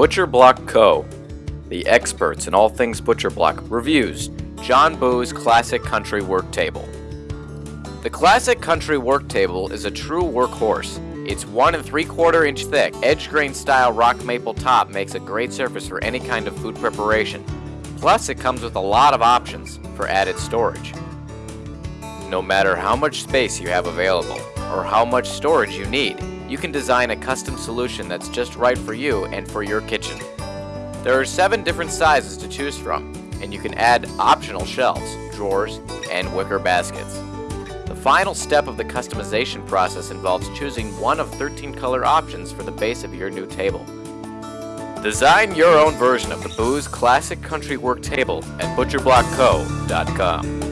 Butcher Block Co., the experts in all things Butcher Block, reviews John Boos Classic Country Work Table. The Classic Country Work Table is a true workhorse. Its one and three quarter inch thick, edge grain style rock maple top makes a great surface for any kind of food preparation. Plus, it comes with a lot of options for added storage. No matter how much space you have available or how much storage you need, you can design a custom solution that's just right for you and for your kitchen. There are seven different sizes to choose from, and you can add optional shelves, drawers, and wicker baskets. The final step of the customization process involves choosing one of 13 color options for the base of your new table. Design your own version of the Boos Classic Country Work Table at butcherblockco.com.